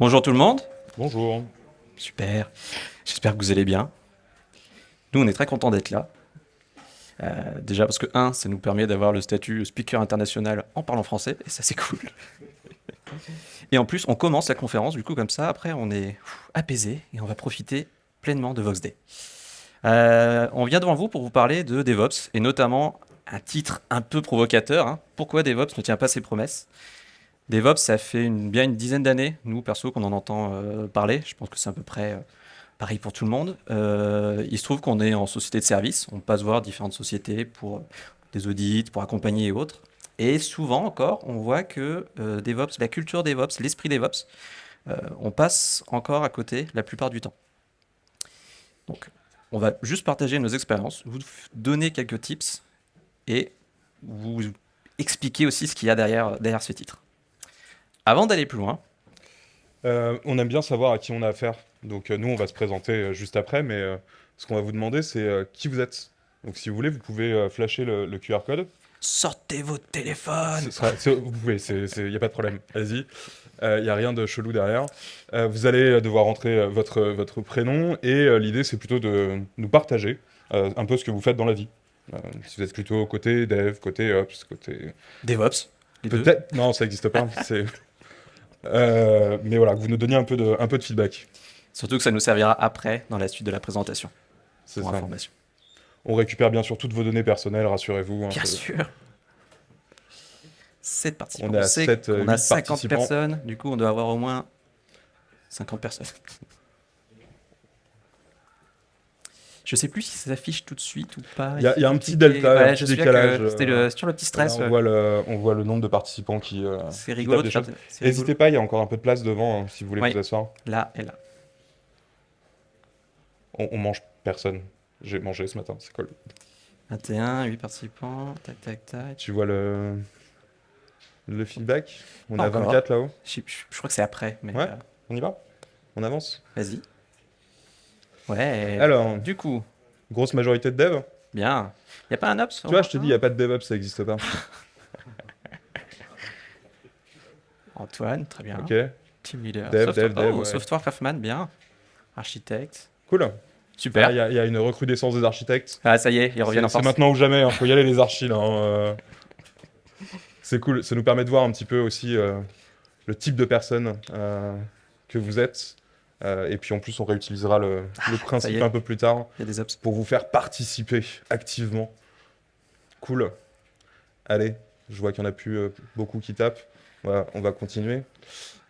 Bonjour tout le monde. Bonjour. Super. J'espère que vous allez bien. Nous, on est très contents d'être là. Euh, déjà parce que, un, ça nous permet d'avoir le statut speaker international en parlant français, et ça c'est cool. Et en plus, on commence la conférence, du coup, comme ça, après, on est apaisé et on va profiter pleinement de VoxDay. Euh, on vient devant vous pour vous parler de DevOps, et notamment un titre un peu provocateur, hein. pourquoi DevOps ne tient pas ses promesses? DevOps, ça fait bien une dizaine d'années, nous, perso, qu'on en entend euh, parler. Je pense que c'est à peu près euh, pareil pour tout le monde. Euh, il se trouve qu'on est en société de service. On passe voir différentes sociétés pour des audits, pour accompagner et autres. Et souvent encore, on voit que DevOps, la culture DevOps, l'esprit DevOps, on passe encore à côté la plupart du temps. Donc, on va juste partager nos expériences, vous donner quelques tips et vous expliquer aussi ce qu'il y a derrière, derrière ce titre. Avant d'aller plus loin, euh, on aime bien savoir à qui on a affaire. Donc euh, nous, on va se présenter euh, juste après, mais ce qu'on va vous demander, c'est qui vous êtes. Donc si vous voulez, vous pouvez flasher le, QR code. Sortez vos téléphones Vous pouvez, il n'y a pas de problème. Allez-y. Il n'y a rien de chelou derrière. vous allez devoir entrer votre, votre prénom et l'idée, c'est plutôt de nous partager un peu ce que vous faites dans la vie. si vous êtes plutôt côté dev, côté ops, côté... DevOps Peut-être. Non, ça n'existe pas. Euh, mais voilà, que vous nous donniez un peu, de, un peu de feedback. Surtout que ça nous servira après, dans la suite de la présentation. C'est ça. Information. On récupère bien sûr toutes vos données personnelles, rassurez-vous. Hein, bien sûr. 7 participants. On, on a 50 personnes, du coup on doit avoir au moins 50 personnes. Je sais plus si ça s'affiche tout de suite ou pas. Il y, a un petit delta, un petit décalage. C'était le, sur le petit stress. on, voit le, on, voit le, nombre de participants qui. Euh, c'est rigolo. N'hésitez pas, il y a encore un peu de place devant hein, si vous voulez vous asseoir. Là et là. On, on mange personne. J'ai mangé ce matin, c'est cool. 21, 8 participants, tac tac tac. Tu vois le, le feedback? On a 24 là-haut? Je, je, crois que c'est après. Mais ouais, euh, on y va? On avance? Vas-y. Ouais. Alors, du coup. Grosse majorité de dev Bien. Il n'y a pas un ops Tu vois, je te dis, il n'y a pas de DevOps, ça n'existe pas. Antoine, très bien. Ok. Team leader. Dev, dev, dev. Oh, Software Craftman, bien. Architecte. Cool. Super. Il y, a une recrudescence des architectes. Ah, ça y est, ils reviennent en force. C'est maintenant ou jamais, il hein. faut y aller les archis. Hein, euh. C'est cool, ça nous permet de voir un petit peu aussi euh, le type de personne euh, que vous êtes. Euh, et puis en plus, on réutilisera le, ah, principe un peu plus tard pour vous faire participer activement. Cool. Allez, je vois qu'il y en a plus euh, beaucoup qui tapent. Voilà, on va continuer.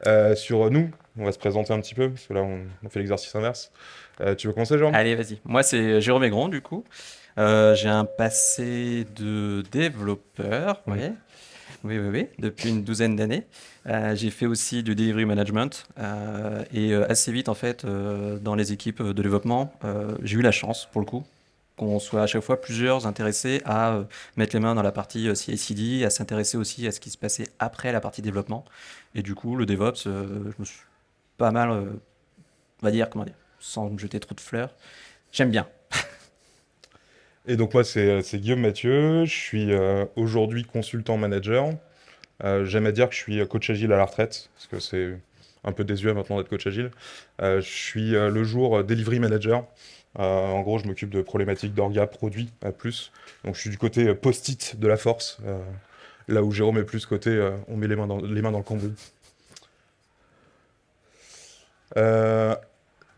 Euh, sur nous, on va se présenter un petit peu, parce que là, on, fait l'exercice inverse. tu veux commencer, Jérôme? Allez, vas-y. Moi, c'est Jérôme Aigron, du coup. J'ai un passé de développeur, oui, oui, oui, depuis une douzaine d'années. Euh, j'ai fait aussi du delivery management euh, et euh, assez vite, en fait, dans les équipes de développement, j'ai eu la chance, pour le coup, qu'on soit à chaque fois plusieurs intéressés à mettre les mains dans la partie CI/CD, à s'intéresser aussi à ce qui se passait après la partie développement. Et du coup, le DevOps, je me suis pas mal, on va dire, comment dire, sans me jeter trop de fleurs, j'aime bien. Et donc moi, c'est Guillaume Mathieu, je suis euh, aujourd'hui consultant manager. Euh, J'aime à dire que je suis coach agile à la retraite, parce que c'est un peu désuet maintenant d'être coach agile. Euh, je suis euh, le jour delivery manager. en gros, je m'occupe de problématiques d'orga, produits à plus. Donc je suis du côté post-it de la force, là où Jérôme est plus côté on met les mains dans, les mains dans le cambouis.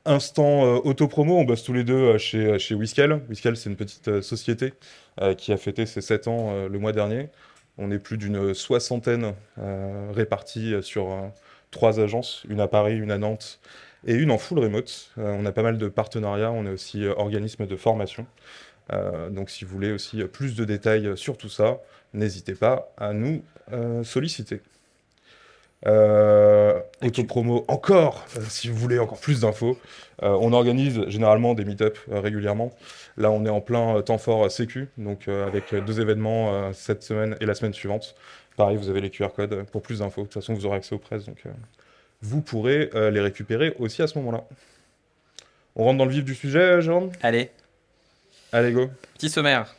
Instant euh, auto-promo, on bosse tous les deux euh, chez, euh, chez Whiskel. Whiskel, c'est une petite société qui a fêté ses 7 ans le mois dernier. On est plus d'une soixantaine répartis sur trois agences, une à Paris, une à Nantes et une en full remote. on a pas mal de partenariats, on est aussi organisme de formation. donc si vous voulez aussi plus de détails sur tout ça, n'hésitez pas à nous solliciter. Euh, promo encore, euh, si vous voulez encore plus d'infos. Euh, on organise généralement des meet-up euh, régulièrement. Là, on est en plein temps fort sécu, donc avec deux événements cette semaine et la semaine suivante. Pareil, vous avez les QR codes pour plus d'infos. De toute façon, vous aurez accès aux presses, donc vous pourrez les récupérer aussi à ce moment-là. On rentre dans le vif du sujet, Jérôme? Allez. Allez, go. Petit sommaire.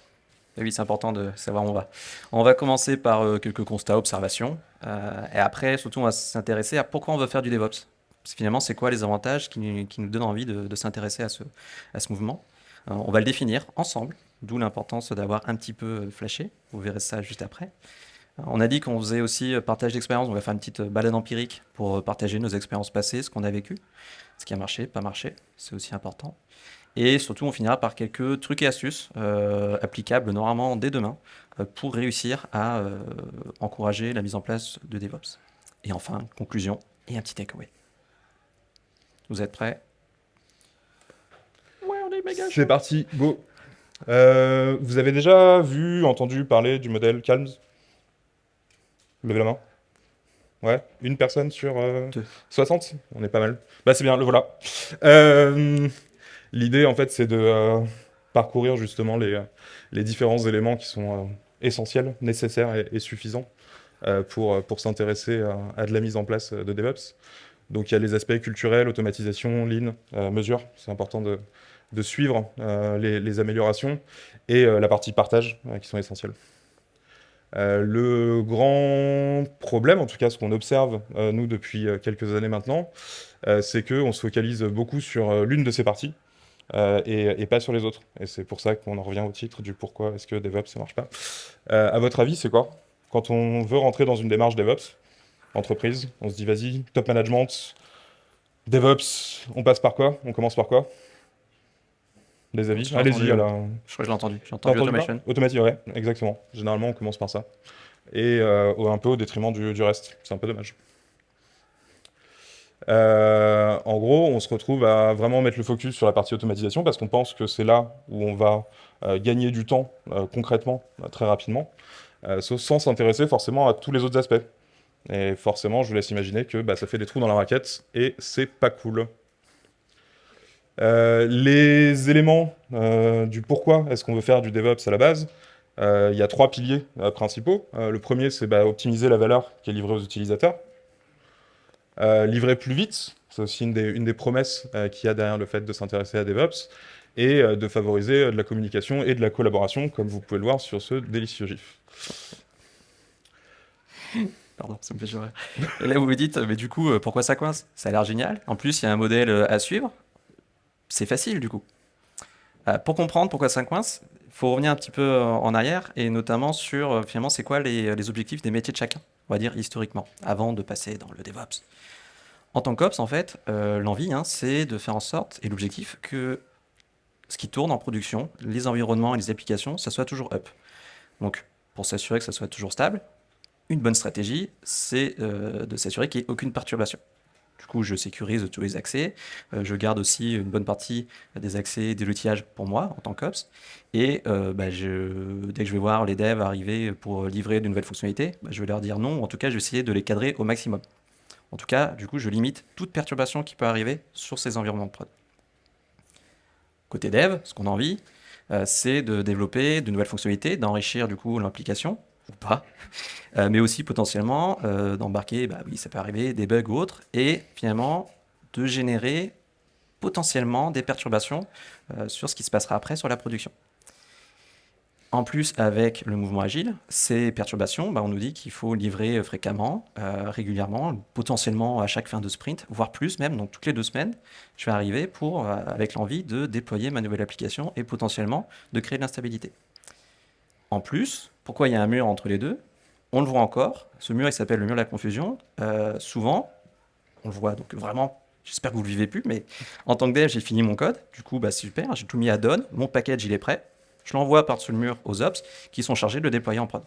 oui, c'est important de savoir où on va. On va commencer par quelques constats, observations. Euh, et après, surtout, on va s'intéresser à pourquoi on veut faire du DevOps. Finalement, c'est quoi les avantages qui, nous donnent envie de, s'intéresser à ce, à ce mouvement? On va le définir ensemble, d'où l'importance d'avoir un petit peu flashé. Vous verrez ça juste après. On a dit qu'on faisait aussi partage d'expérience. On va faire une petite balade empirique pour partager nos expériences passées, ce qu'on a vécu, ce qui a marché, pas marché. C'est aussi important. Et surtout, on finira par quelques trucs et astuces euh, applicables normalement dès demain euh, pour réussir à euh, encourager la mise en place de DevOps. Et enfin, conclusion et un petit takeaway. Vous êtes prêts? Ouais, on est méga C'est parti, go Vous avez déjà vu, entendu parler du modèle Calms? Levez la main. Ouais, une personne sur 60 On est pas mal. Bah c'est bien, le voilà. L'idée, en fait, c'est de euh, parcourir justement les, différents éléments qui sont euh, essentiels, nécessaires et, suffisants euh, pour, s'intéresser à, de la mise en place de DevOps. Donc il y a les aspects culturels, automatisation, lean, mesure, c'est important de, suivre les, les, améliorations, et la partie partage qui sont essentielles. le grand problème, en tout cas ce qu'on observe nous depuis quelques années maintenant, c'est qu'on se focalise beaucoup sur l'une de ces parties, euh, et, pas sur les autres. Et c'est pour ça qu'on en revient au titre du pourquoi est-ce que DevOps ça marche pas. Euh, à votre avis, c'est quoi? Quand on veut rentrer dans une démarche DevOps, entreprise, on se dit vas-y, top management, DevOps, on passe par quoi? On commence par quoi? Des avis? Allez-y. Je crois que je l'ai entendu. J'ai entendu automation. Automation, ouais, exactement. Généralement, on commence par ça. Et euh, un peu au détriment du, du reste. C'est un peu dommage. Euh, en gros, on se retrouve à vraiment mettre le focus sur la partie automatisation parce qu'on pense que c'est là où on va euh, gagner du temps euh, concrètement, très rapidement, sans s'intéresser forcément à tous les autres aspects. Et forcément, je vous laisse imaginer que bah, ça fait des trous dans la raquette et c'est pas cool. les éléments du pourquoi est-ce qu'on veut faire du DevOps à la base, il y a trois piliers principaux. le premier, c'est bah, optimiser la valeur qui est livrée aux utilisateurs. Euh, livrer plus vite, c'est aussi une des, promesses euh, qu'il y a derrière le fait de s'intéresser à DevOps, et euh, de favoriser de la communication et de la collaboration, comme vous pouvez le voir sur ce délicieux GIF. Pardon, ça me fait jurer. Et là, vous vous dites, mais du coup, pourquoi ça coince? Ça a l'air génial. En plus, il y a un modèle à suivre. C'est facile, du coup. pour comprendre pourquoi ça coince, il faut revenir un petit peu en arrière, et notamment sur, finalement, c'est quoi les, les objectifs des métiers de chacun, on va dire historiquement, avant de passer dans le DevOps. En tant qu'Ops, en fait, euh, l'envie, hein, c'est de faire en sorte, et l'objectif, que ce qui tourne en production, les environnements et les applications, ça soit toujours up. Donc, pour s'assurer que ça soit toujours stable, une bonne stratégie, c'est euh, de s'assurer qu'il n'y ait aucune perturbation. Du coup, je sécurise tous les accès, euh, je garde aussi une bonne partie des accès des l'outillage pour moi en tant qu'Ops, et bah, dès que je vais voir les devs arriver pour livrer de nouvelles fonctionnalités, bah, je vais leur dire non, en tout cas, je vais essayer de les cadrer au maximum. En tout cas, du coup, je limite toute perturbation qui peut arriver sur ces environnements de prod. Côté dev, ce qu'on a envie, euh, c'est de développer de nouvelles fonctionnalités, d'enrichir du coup l'application, ou pas, euh, mais aussi potentiellement euh, d'embarquer, bah oui, ça peut arriver, des bugs ou autres, et finalement de générer potentiellement des perturbations sur ce qui se passera après sur la production. En plus, avec le mouvement agile, ces perturbations, bah, on nous dit qu'il faut livrer fréquemment, euh, régulièrement, potentiellement à chaque fin de sprint, voire plus même, donc toutes les deux semaines, je vais arriver pour, euh, avec l'envie de déployer ma nouvelle application et potentiellement de créer de l'instabilité. En plus, pourquoi il y a un mur entre les deux? On le voit encore, ce mur il s'appelle le mur de la confusion. Euh, souvent, on le voit donc vraiment J'espère que vous ne le vivez plus, mais en tant que dev, j'ai fini mon code. Du coup, bah, super, j'ai tout mis à donne. Mon package, il est prêt je l'envoie par-dessus le mur aux ops qui sont chargés de le déployer en prod.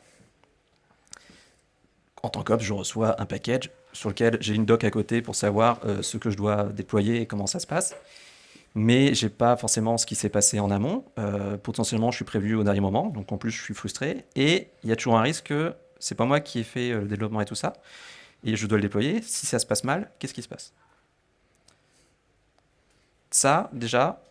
En tant qu'ops, je reçois un package sur lequel j'ai une doc à côté pour savoir euh, ce que je dois déployer et comment ça se passe. Mais j'ai pas forcément ce qui s'est passé en amont. Euh, potentiellement, je suis prévu au dernier moment, donc en plus, je suis frustré. Et il y a toujours un risque que c'est pas moi qui ai fait euh, le développement et tout ça, et je dois le déployer. Si ça se passe mal, qu'est-ce qui se passe? Ça, déjà,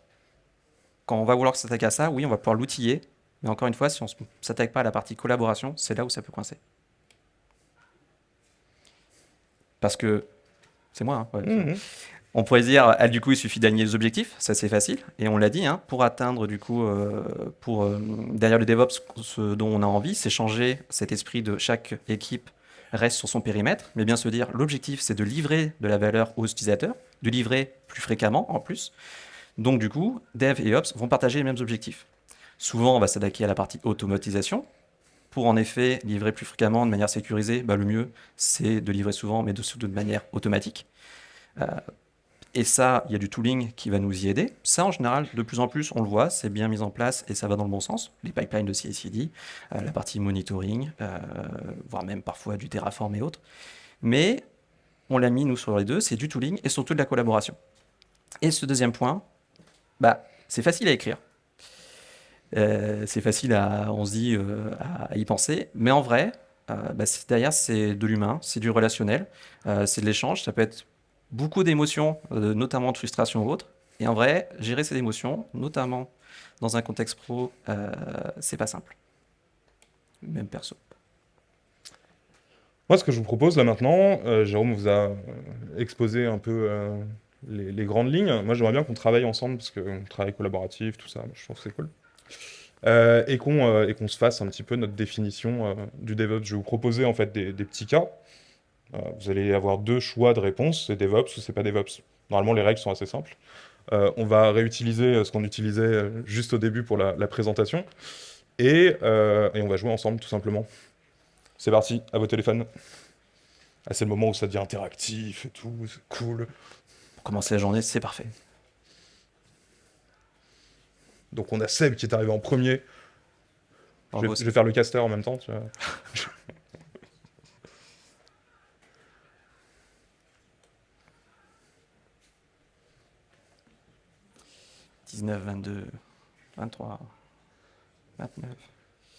quand on va vouloir s'attaquer à ça, oui, on va pouvoir l'outiller. Mais encore une fois, si on ne s'attaque pas à la partie collaboration, c'est là où ça peut coincer. Parce que, c'est moi, hein, mhm. On pourrait dire, ah, du coup, il suffit d'aligner les objectifs, ça c'est facile. Et on l'a dit, hein, pour atteindre, du coup, euh, euh, derrière le DevOps, ce dont on a envie, c'est changer cet esprit de chaque équipe reste sur son périmètre, mais bien se dire l'objectif c'est de livrer de la valeur aux utilisateurs, de livrer plus fréquemment en plus. Donc du coup, Dev et Ops vont partager les mêmes objectifs. Souvent, on va s'attaquer à la partie automatisation. Pour en effet livrer plus fréquemment de manière sécurisée, bah, le mieux c'est de livrer souvent, mais de, de manière automatique. Euh, et ça, il y a du tooling qui va nous y aider. Ça, en général, de plus en plus, on le voit, c'est bien mis en place et ça va dans le bon sens. Les pipelines de CI/CD, euh, la partie monitoring, euh, voire même parfois du Terraform et autres. Mais on l'a mis, nous, sur les deux, c'est du tooling et surtout de la collaboration. Et ce deuxième point, bah, c'est facile à écrire. Euh, c'est facile à, on se dit, à, y penser. Mais en vrai, bah, derrière, c'est de l'humain, c'est du relationnel, c'est de l'échange. Ça peut être beaucoup d'émotions, euh, notamment de frustration ou autre. Et en vrai, gérer ces émotions, notamment dans un contexte pro, euh, c'est pas simple. Même perso. Moi, ce que je vous propose là maintenant, euh, Jérôme vous a exposé un peu les, grandes lignes. Moi, j'aimerais bien qu'on travaille ensemble, parce qu'on travaille collaboratif, tout ça, je trouve que c'est cool. et qu'on se fasse un petit peu notre définition du DevOps. Je vais vous proposer en fait des petits cas euh, vous allez avoir deux choix de réponse, c'est DevOps ou c'est pas DevOps. Normalement, les règles sont assez simples. Euh, on va réutiliser euh, ce qu'on utilisait juste au début pour la, présentation. Et, on va jouer ensemble, tout simplement. C'est parti, à vos téléphones. Ah, c'est le moment où ça devient interactif et tout, c'est cool. Pour commencer la journée, c'est parfait. Donc on a Seb qui est arrivé en premier. Je vais, je vais, faire le caster en même temps. Tu vois. 19, 22, 23, 29.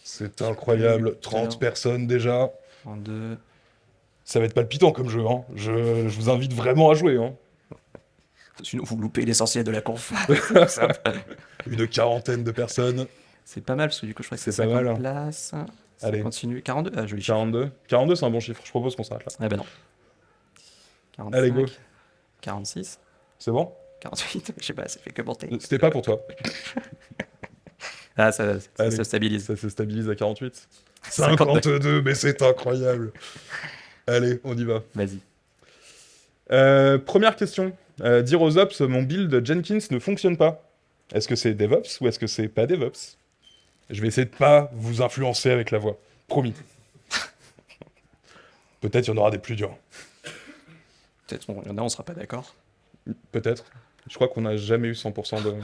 C'est incroyable, 30 personnes déjà. 32. Ça va être palpitant comme jeu, hein. je, je, vous invite vraiment à jouer. Hein. Sinon, vous loupez l'essentiel de la conf. Une quarantaine de personnes. C'est pas mal, parce que du coup, je crois que c'est pas mal. Hein. Place. Allez. Continue. 42 Ah, joli 42 42, c'est un bon chiffre. Je propose qu'on s'arrête là. Eh ben non. 45, Allez, go. 46. C'est bon? 48, je sais pas, ça fait que monter. C'était pas pour toi. ah, ça, se stabilise. Ça se stabilise à 48. 52, mais c'est incroyable. Allez, on y va. Vas-y. Euh, première question. Euh, dire aux ops, mon build Jenkins ne fonctionne pas. Est-ce que c'est DevOps ou est-ce que c'est pas DevOps? Je vais essayer de pas vous influencer avec la voix. Promis. Peut-être il y en aura des plus durs. Peut-être il y en a, on sera pas d'accord. Peut-être. Je crois qu'on n'a jamais eu 100% de...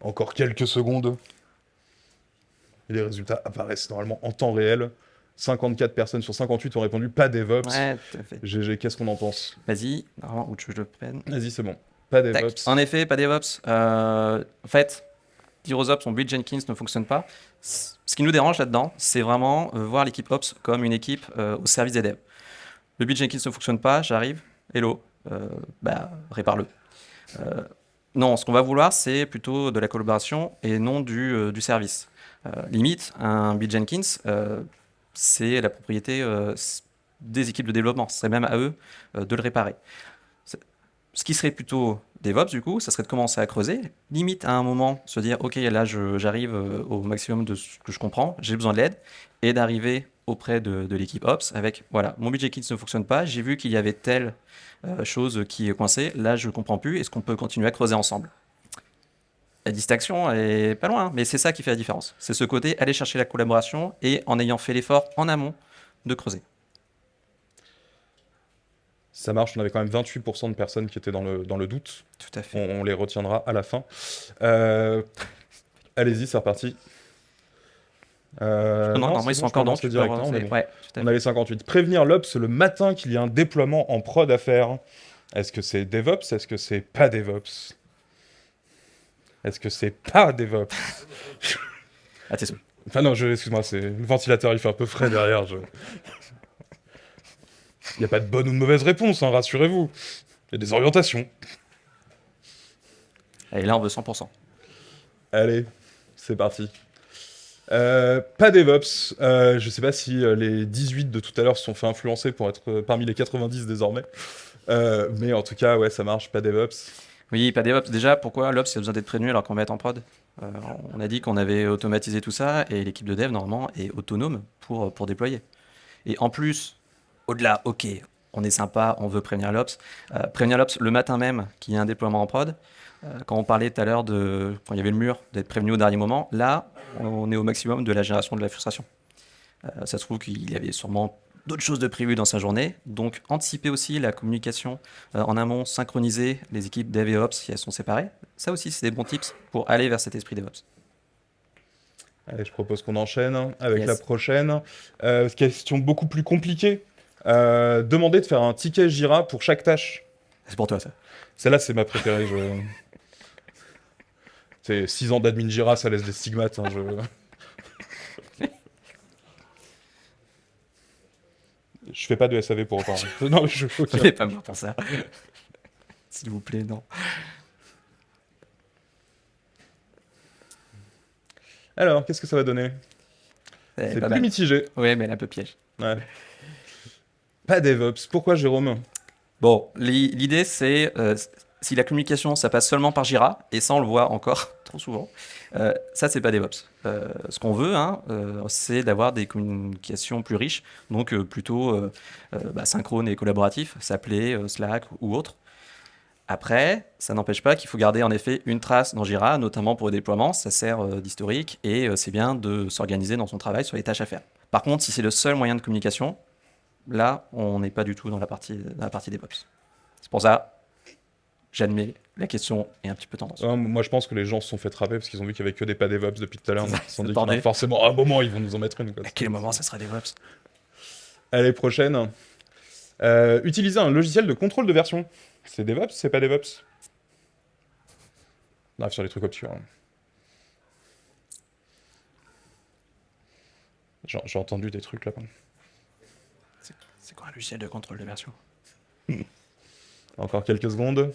Encore quelques secondes. Et les résultats apparaissent normalement en temps réel. 54 personnes sur 58 ont répondu pas DevOps. Ouais, tout à fait. GG, qu'est-ce qu'on en pense? Vas-y, normalement, où tu veux que je le prenne Vas-y, c'est bon. Pas DevOps. En effet, pas DevOps. Euh, en fait, dire aux ops, mon build Jenkins ne fonctionne pas. Ce qui nous dérange là-dedans, c'est vraiment euh, voir l'équipe Ops comme une équipe euh, au service des devs. Le build Jenkins ne fonctionne pas, j'arrive, hello, bah, répare-le. Euh, non, ce qu'on va vouloir, c'est plutôt de la collaboration et non du, euh, service. limite, un Bill Jenkins, c'est la propriété des équipes de développement. C'est même à eux de le réparer. Ce qui serait plutôt DevOps, du coup, ça serait de commencer à creuser, limite à un moment se dire, OK, là, j'arrive au maximum de ce que je comprends, j'ai besoin de l'aide, et d'arriver auprès de, l'équipe Ops avec, voilà, mon budget kit ne fonctionne pas, j'ai vu qu'il y avait telle euh, chose qui est coincée, là je ne comprends plus, est-ce qu'on peut continuer à creuser ensemble? La distinction est pas loin, mais c'est ça qui fait la différence. C'est ce côté, aller chercher la collaboration et en ayant fait l'effort en amont de creuser. Ça marche, on avait quand même 28% de personnes qui étaient dans le, dans le doute. Tout à fait. On, les retiendra à la fin. Euh, allez-y, c'est reparti. Euh, non, non, ils sont encore dans directement. On, a les 58. Prévenir l'Ops le matin qu'il y a un déploiement en prod à faire. Est-ce que c'est DevOps? Est-ce que c'est pas DevOps? Est-ce que c'est pas DevOps? Ah, t'es Enfin non, excuse-moi, c'est le ventilateur, il fait un peu frais derrière. Je... Il n'y a pas de bonne ou de mauvaise réponse, hein, rassurez-vous. Il y a des orientations. Et là, on veut 100%. Allez, c'est parti. Euh, pas DevOps. Euh, je sais pas si euh, les 18 de tout à l'heure se sont fait influencer pour être parmi les 90 désormais. mais en tout cas, ouais, ça marche, pas DevOps. Oui, pas DevOps. Déjà, pourquoi l'Ops a besoin d'être prévenu alors qu'on va être en prod? Euh, On a dit qu'on avait automatisé tout ça et l'équipe de dev, normalement, est autonome pour, pour déployer. Et en plus, au-delà, ok, on est sympa, on veut prévenir l'Ops. Euh, prévenir l'Ops le matin même qu'il y a un déploiement en prod. Euh, quand on parlait tout à l'heure de quand il y avait le mur, d'être prévenu au dernier moment, là, on est au maximum de la génération de la frustration. Euh, ça se trouve qu'il y avait sûrement d'autres choses de prévues dans sa journée. Donc, anticiper aussi la communication euh, en amont, synchroniser les équipes Dev et Ops si elles sont séparées. Ça aussi, c'est des bons tips pour aller vers cet esprit DevOps. Allez, je propose qu'on enchaîne avec Yes. la prochaine. Euh, question beaucoup plus compliquée. Demander de faire un ticket Jira pour chaque tâche. C'est pour toi, ça. Celle-là, c'est ma préférée. Je... C'est 6 ans d'admin Jira, ça laisse des stigmates. hein, je... je fais pas de SAV pour autant. non, je... Ne pas mort pour ça. S'il vous plaît, non. Alors, qu'est-ce que ça va donner? C'est plus mal. mitigé. Oui, mais elle est un peu piège. Ouais. Pas DevOps. Pourquoi Jérôme? Bon, l'i- l'idée, c'est euh, si la communication, ça passe seulement par Jira, et ça, on le voit encore trop souvent, euh, ça, c'est pas DevOps. Euh, ce qu'on veut, hein, euh, c'est d'avoir des communications plus riches, donc euh, plutôt euh, bah, synchrone et collaboratif, s'appeler Slack ou autre. Après, ça n'empêche pas qu'il faut garder en effet une trace dans Jira, notamment pour le déploiement, ça sert d'historique et c'est bien de s'organiser dans son travail sur les tâches à faire. Par contre, si c'est le seul moyen de communication, là, on n'est pas du tout dans la partie, dans la partie DevOps. C'est pour ça, j'admets, la question est un petit peu tendance. Ouais, Moi, je pense que les gens se sont fait trapper parce qu'ils ont vu qu'il y avait que des pas DevOps depuis tout à l'heure. Ils se sont dit forcément, à un moment, ils vont nous en mettre une. quoi. À quel moment ça sera DevOps? Allez, prochaine. Euh, utiliser un logiciel de contrôle de version. C'est DevOps C'est pas DevOps? Arrive sur les trucs obscurs. hein. J'ai entendu des trucs là-bas. C'est quoi un logiciel de contrôle de version? Encore quelques secondes.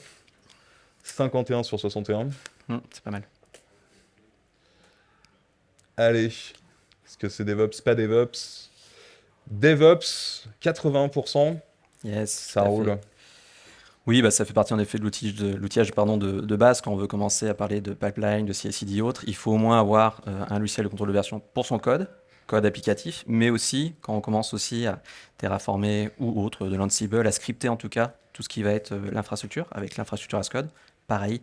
51 sur 61. Hmm, C'est pas mal. Allez. Est-ce que c'est DevOps Pas DevOps? DevOps, 81%. Yes, Ça roule. fait. Oui, bah, ça fait partie en effet de l'outillage de, de base quand on veut commencer à parler de pipeline, de CI/CD et autres. Il faut au moins avoir euh, un logiciel de contrôle de version pour son code, code applicatif, mais aussi quand on commence aussi à terraformer ou autre, de l'Ansible, à scripter en tout cas tout ce qui va être euh, l'infrastructure avec l'infrastructure as code. Pareil,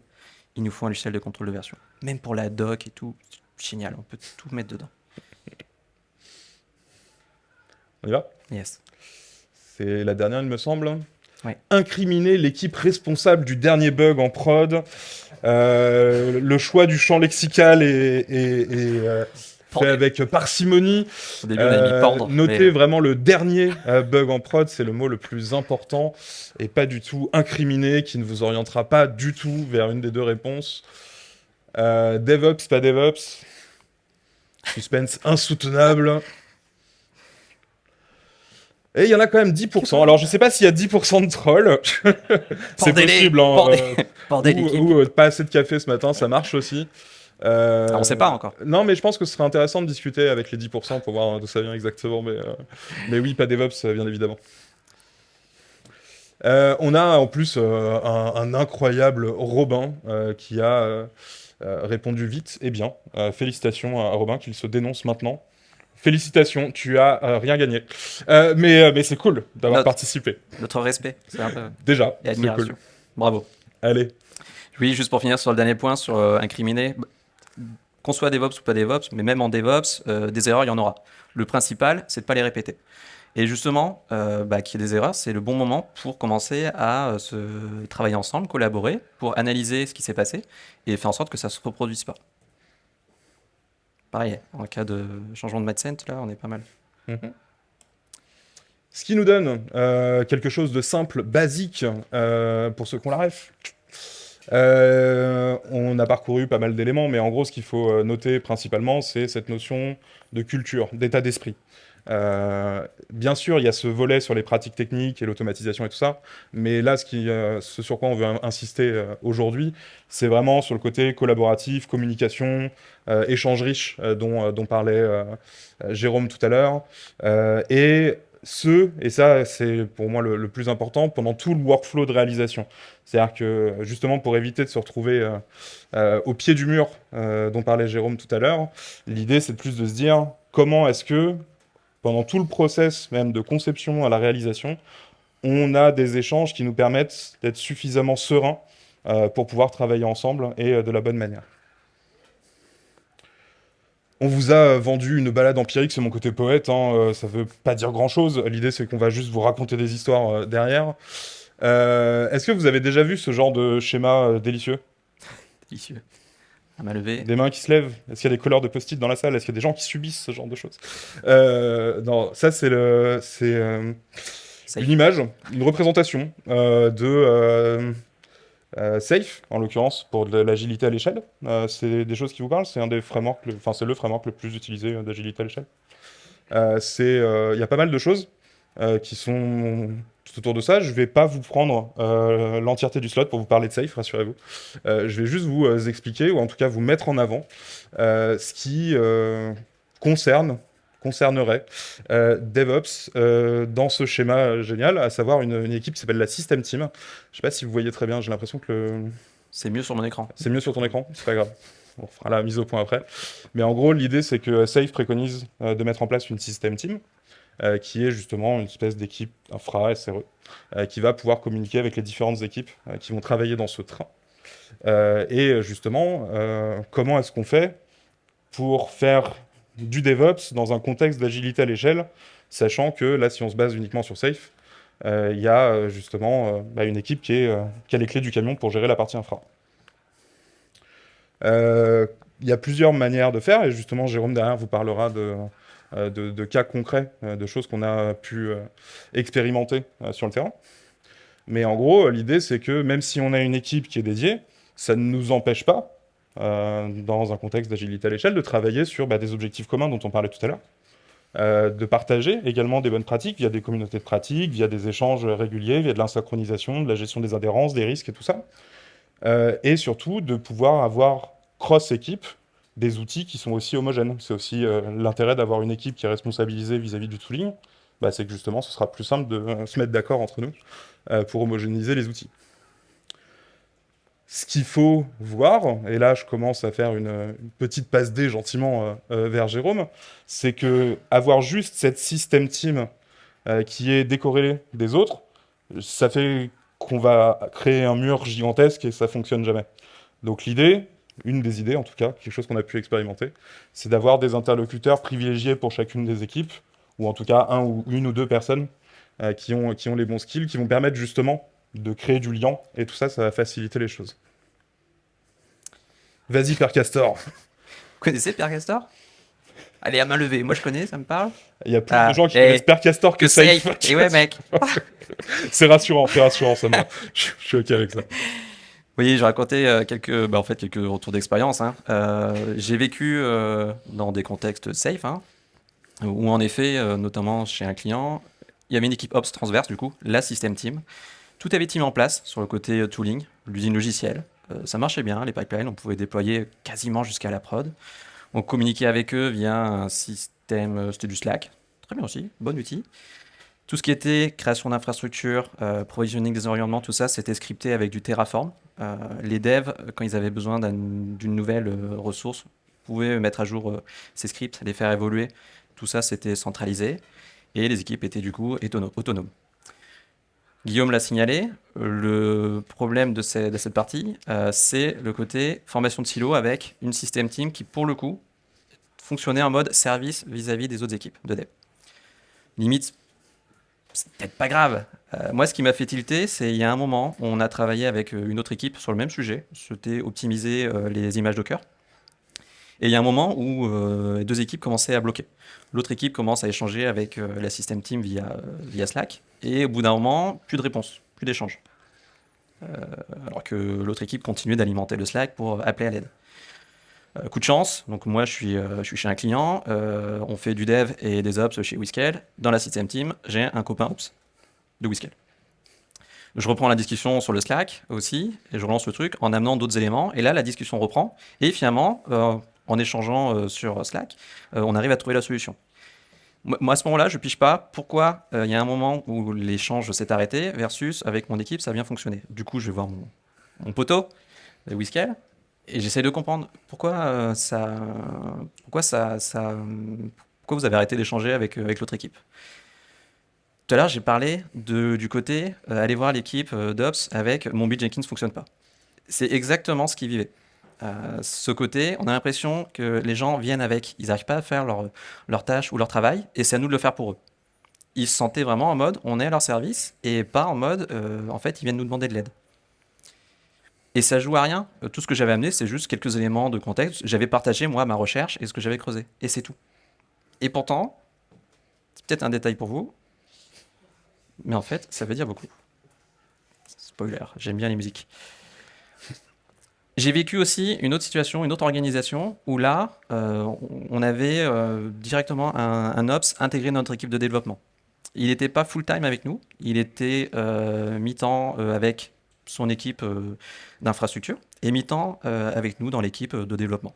il nous faut un logiciel de contrôle de version. Même pour la doc et tout, génial, on peut tout mettre dedans. On y va? Yes. C'est la dernière, il me semble. Ouais. Incriminer l'équipe responsable du dernier bug en prod. Euh, le choix du champ lexical est, euh, fait avec parcimonie. Au début, on a mis Euh, pendre. notez mais- vraiment le dernier euh, bug en prod, c'est le mot le plus important, et pas du tout incriminé, qui ne vous orientera pas du tout vers une des deux réponses. Euh, DevOps, pas DevOps. Suspense insoutenable. Et il y en a quand même 10%. Alors je sais pas s'il y a 10% de trolls. c'est possible. hein, euh, ou, ou, euh, pas assez de café ce matin, ça marche aussi. Euh, Ah, on sait pas encore. Non, mais je pense que ce serait intéressant de discuter avec les 10% pour voir d'où ça vient exactement. Mais, euh, mais oui, pas DevOps, euh, bien évidemment. Euh, on a en plus un, un incroyable Robin qui a répondu vite et bien. Félicitations à Robin qu'il se dénonce maintenant. Félicitations, tu as euh, rien gagné. Euh, mais euh, mais c'est cool d'avoir participé. Notre respect, un peu. Déjà, c'est cool. Bravo. Allez. Oui, juste pour finir sur le dernier point, sur incriminer, bah, qu'on soit DevOps ou pas DevOps, mais même en DevOps, euh, des erreurs, il y en aura. Le principal, c'est de pas les répéter. Et justement, euh, bah, qu'il y ait des erreurs, c'est le bon moment pour commencer à euh, se travailler ensemble, collaborer, pour analyser ce qui s'est passé et faire en sorte que ça se reproduise pas. Pareil, en cas de changement de mindset, là, on est pas mal. Ce qui nous donne quelque chose de simple, basique, pour ceux qui ont la ref. Euh, on a parcouru pas mal d'éléments, mais en gros, ce qu'il faut euh, noter principalement, c'est cette notion de culture, d'état d'esprit. Euh, bien sûr, il y a ce volet sur les pratiques techniques et l'automatisation et tout ça, mais là, ce, qui, sur quoi on veut in- insister aujourd'hui, c'est vraiment sur le côté collaboratif, communication, échange riche dont, dont parlait Jérôme tout à l'heure. Et ce, et ça c'est pour moi le, plus important, pendant tout le workflow de réalisation. C'est-à-dire que justement pour éviter de se retrouver euh, euh, au pied du mur dont parlait Jérôme tout à l'heure, l'idée c'est plus de se dire comment est-ce que pendant tout le process même de conception à la réalisation, on a des échanges qui nous permettent d'être suffisamment sereins pour pouvoir travailler ensemble et de la bonne manière. On vous a vendu une balade empirique, c'est mon côté poète, hein, euh, ça veut pas dire grand-chose. L'idée, c'est qu'on va juste vous raconter des histoires euh, derrière. Euh, est-ce que vous avez déjà vu ce genre de schéma délicieux? Délicieux. À main levée. Des mains qui se lèvent Est-ce qu'il y a des couleurs de post-it dans la salle? Est-ce qu'il y a des gens qui subissent ce genre de choses? Non, ça c'est le, c'est une image, une représentation de euh, Safe, en l'occurrence, pour de l'agilité à l'échelle. Euh, c'est des choses qui vous parlent C'est un des frameworks, enfin c'est le framework le plus utilisé euh, d'agilité à l'échelle. Il y a pas mal de choses qui sont tout autour de ça. Je ne vais pas vous prendre l'entièreté du slot pour vous parler de Safe, rassurez-vous. je vais juste vous expliquer, ou en tout cas vous mettre en avant, ce qui concerne concernerait euh, DevOps euh, dans ce schéma génial, à savoir une, équipe qui s'appelle la System Team. Je ne sais pas si vous voyez très bien, j'ai l'impression que le... C'est mieux sur mon écran. C'est mieux sur ton écran, c'est pas grave. On fera la mise au point après. Mais en gros, l'idée, c'est que Safe préconise euh, de mettre en place une System Team, qui est justement une espèce d'équipe infra, SRE, qui va pouvoir communiquer avec les différentes équipes qui vont travailler dans ce train. et justement, comment est-ce qu'on fait pour faire du DevOps dans un contexte d'agilité à l'échelle, sachant que là, si on se base uniquement sur Safe, euh, il y a euh, justement euh, bah, une équipe qui, a les clés du camion pour gérer la partie infra. Il y a plusieurs manières de faire, et justement, Jérôme, derrière, vous parlera de, de, cas concrets, de choses qu'on a pu expérimenter sur le terrain. Mais en gros, l'idée, c'est que même si on a une équipe qui est dédiée, ça ne nous empêche pas euh, dans un contexte d'agilité à l'échelle, de travailler sur bah, des objectifs communs dont on parlait tout à l'heure, euh, de partager également des bonnes pratiques via des communautés de pratiques, via des échanges réguliers, via de l'insynchronisation, de la gestion des adhérences, des risques et tout ça. Euh, et surtout de pouvoir avoir cross-équipe des outils qui sont aussi homogènes. C'est aussi l'intérêt d'avoir une équipe qui est responsabilisée vis-à-vis du tooling, bah, c'est que justement ce sera plus simple de se mettre d'accord entre nous pour homogénéiser les outils. Ce qu'il faut voir, et là je commence à faire une, petite passe D gentiment euh, euh, vers Jérôme, c'est que avoir juste cette système team euh, qui est décorrélée des autres, ça fait qu'on va créer un mur gigantesque et ça fonctionne jamais. Donc l'idée, une des idées en tout cas, quelque chose qu'on a pu expérimenter, c'est d'avoir des interlocuteurs privilégiés pour chacune des équipes, ou en tout cas un ou une ou deux personnes qui, ont, qui ont les bons skills, qui vont permettre justement de créer du lien, et tout ça, ça va faciliter les choses. Vas-y, Père Castor. Vous connaissez Père Castor? Allez, à main levée. Moi, je connais, ça me parle. Il y a plus de ah, gens qui connaissent Père Castor que, Safe. Et ouais, mec. c'est rassurant, c'est rassurant, ça je, suis OK avec ça. Oui, j'ai raconté euh, quelques, bah, en fait, quelques retours d'expérience. Hein. Euh, j'ai vécu euh, dans des contextes safe, hein, où en effet, notamment chez un client, il y avait une équipe Ops transverse, du coup, la System Team. Tout avait été mis en place sur le côté tooling, l'usine logicielle. ça marchait bien, les pipelines, on pouvait déployer quasiment jusqu'à la prod. On communiquait avec eux via un système, c'était du Slack, très bien aussi, bon outil. Tout ce qui était création d'infrastructures, euh, provisioning des environnements, tout ça, c'était scripté avec du Terraform. Euh, les devs, quand ils avaient besoin d'une nouvelle euh, ressource, pouvaient mettre à jour ces scripts, les faire évoluer. Tout ça, c'était centralisé. Et les équipes étaient du coup autonomes. Guillaume l'a signalé, le problème de, cette partie, euh, c'est le côté formation de silo avec une système team qui, pour le coup, fonctionnait en mode service vis-à-vis des autres équipes de dev. Limite, c'est peut-être pas grave. Euh, moi, ce qui m'a fait tilter, c'est il y a un moment, on a travaillé avec euh, une autre équipe sur le même sujet, c'était optimiser les images Docker. Et il y a un moment où les deux équipes commençaient à bloquer. L'autre équipe commence à échanger avec la système team via, via Slack. Et au bout d'un moment, plus de réponse, plus d'échange. Euh, alors que l'autre équipe continuait d'alimenter le Slack pour appeler à l'aide. Euh, coup de chance, donc moi je suis, euh, je suis chez un client, on fait du dev et des ops chez Whiskel. Dans la system team, j'ai un copain ops de Whiskel. Je reprends la discussion sur le Slack aussi, et je relance le truc en amenant d'autres éléments, et là la discussion reprend, et finalement, en échangeant sur Slack, on arrive à trouver la solution. Moi, à ce moment-là, je pige pas pourquoi euh, il y a un moment où l'échange s'est arrêté versus avec mon équipe, ça a bien fonctionné. Du coup, je vais voir mon, poteau, Whiskel, et j'essaie de comprendre pourquoi euh, ça, pourquoi ça, pourquoi vous avez arrêté d'échanger avec, l'autre équipe. Tout à l'heure, j'ai parlé du côté euh, aller voir l'équipe euh, d'Ops avec mon build Jenkins ne fonctionne pas. C'est exactement ce qu'ils vivaient. Euh, ce côté, on a l'impression que les gens viennent avec, ils n'arrivent pas à faire leur, leur tâche ou leur travail, et c'est à nous de le faire pour eux. Ils se sentaient vraiment en mode, on est à leur service, et pas en mode, euh, en fait, ils viennent nous demander de l'aide. Et ça joue à rien. Euh, Tout ce que j'avais amené, c'est juste quelques éléments de contexte. J'avais partagé, moi, ma recherche et ce que j'avais creusé. Et c'est tout. Et pourtant, c'est peut-être un détail pour vous, mais en fait, ça veut dire beaucoup. Spoiler, j'aime bien les musiques. J'ai vécu aussi une autre situation, une autre organisation, où là, euh, on avait euh, directement un, Ops intégré dans notre équipe de développement. Il n'était pas full-time avec nous, il était euh, mi-temps avec son équipe d'infrastructure et mi-temps avec nous dans l'équipe de développement.